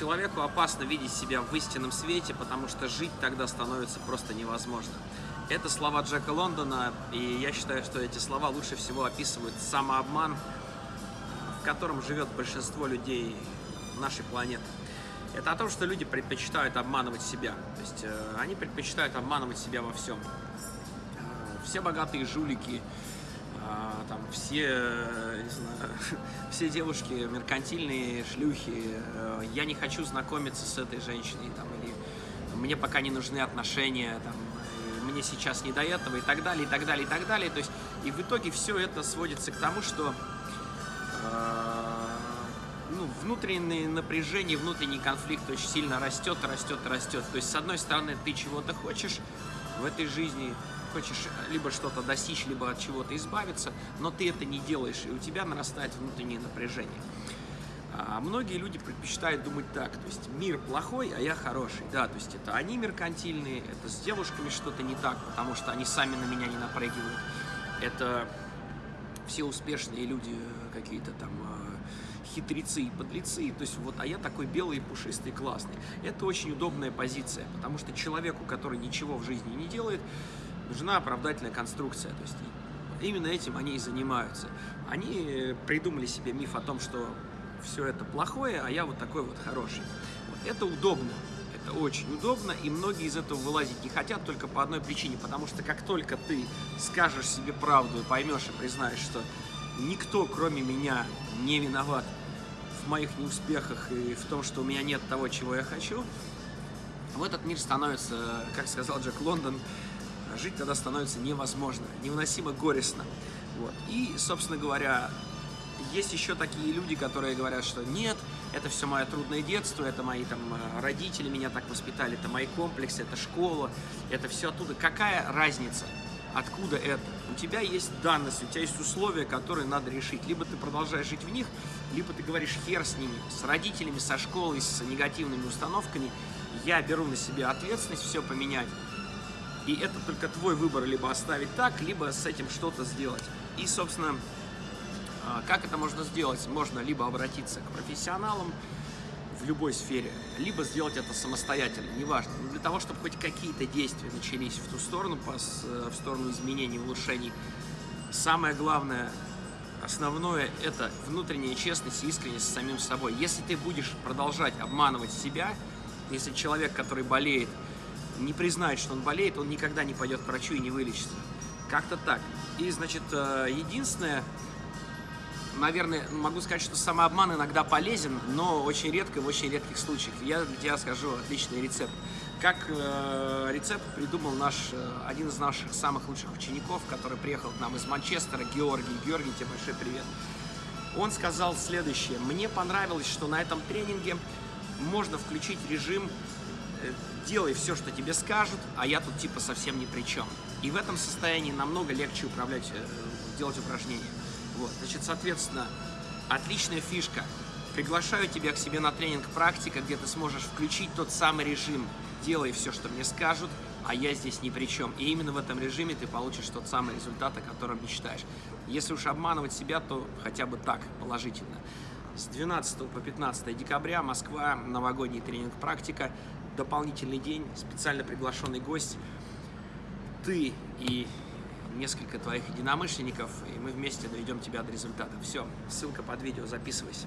Человеку опасно видеть себя в истинном свете, потому что жить тогда становится просто невозможно. Это слова Джека Лондона, и я считаю, что эти слова лучше всего описывают самообман, в котором живет большинство людей нашей планеты. Это о том, что люди предпочитают обманывать себя. То есть э, они предпочитают обманывать себя во всем. Э, все богатые жулики, там, все, э, не знаю, все девушки меркантильные, шлюхи. Э, я не хочу знакомиться с этой женщиной, там, или мне пока не нужны отношения, там, мне сейчас не до этого, и так далее, и так далее, и так далее. То есть, и в итоге все это сводится к тому, что э, ну, внутреннее напряжение, внутренний конфликт очень сильно растет, растет, растет. То есть, с одной стороны, ты чего-то хочешь в этой жизни, хочешь либо что-то достичь, либо от чего-то избавиться, но ты это не делаешь, и у тебя нарастает внутреннее напряжение. А многие люди предпочитают думать так, то есть мир плохой, а я хороший. Да, то есть это они меркантильные, это с девушками что-то не так, потому что они сами на меня не напрягивают. Это все успешные люди какие-то там э, хитрецы и подлецы, то есть вот, а я такой белый, пушистый, классный. Это очень удобная позиция, потому что человеку, который ничего в жизни не делает, нужна оправдательная конструкция, то есть именно этим они и занимаются. Они придумали себе миф о том, что все это плохое, а я вот такой вот хороший. Это удобно, это очень удобно, и многие из этого вылазить не хотят только по одной причине, потому что как только ты скажешь себе правду, поймешь и признаешь, что никто, кроме меня, не виноват в моих неуспехах и в том, что у меня нет того, чего я хочу, в этот мир становится, как сказал Джек Лондон, жить тогда становится невозможно, невыносимо горестно. Вот. И, собственно говоря, есть еще такие люди, которые говорят, что нет, это все мое трудное детство, это мои там родители меня так воспитали, это мои комплексы, это школа, это все оттуда. Какая разница? Откуда это? У тебя есть данность, у тебя есть условия, которые надо решить. Либо ты продолжаешь жить в них, либо ты говоришь хер с ними, с родителями, со школой, с негативными установками. Я беру на себя ответственность все поменять. И это только твой выбор, либо оставить так, либо с этим что-то сделать. И, собственно, как это можно сделать? Можно либо обратиться к профессионалам в любой сфере, либо сделать это самостоятельно, неважно. Но для того, чтобы хоть какие-то действия начались в ту сторону, в сторону изменений, улучшений, самое главное, основное – это внутренняя честность и искренность с самим собой. Если ты будешь продолжать обманывать себя, если человек, который болеет, не признает, что он болеет, он никогда не пойдет к врачу и не вылечится. Как-то так. И, значит, единственное, наверное, могу сказать, что самообман иногда полезен, но очень редко, в очень редких случаях. Я для тебя скажу отличный рецепт. Как э, рецепт придумал наш, э, один из наших самых лучших учеников, который приехал к нам из Манчестера, Георгий. Георгий, тебе большой привет. Он сказал следующее. Мне понравилось, что на этом тренинге можно включить режим э, «делай все, что тебе скажут, а я тут типа совсем ни при чем». И в этом состоянии намного легче управлять, э, делать упражнения. Вот, значит, соответственно, отличная фишка. Приглашаю тебя к себе на тренинг «Практика», где ты сможешь включить тот самый режим «Делай все, что мне скажут, а я здесь ни при чем». И именно в этом режиме ты получишь тот самый результат, о котором мечтаешь. Если уж обманывать себя, то хотя бы так, положительно. С 12 по 15 декабря Москва, новогодний тренинг «Практика», дополнительный день, специально приглашенный гость. Ты и несколько твоих единомышленников, и мы вместе доведем тебя до результата. Все, ссылка под видео, записывайся.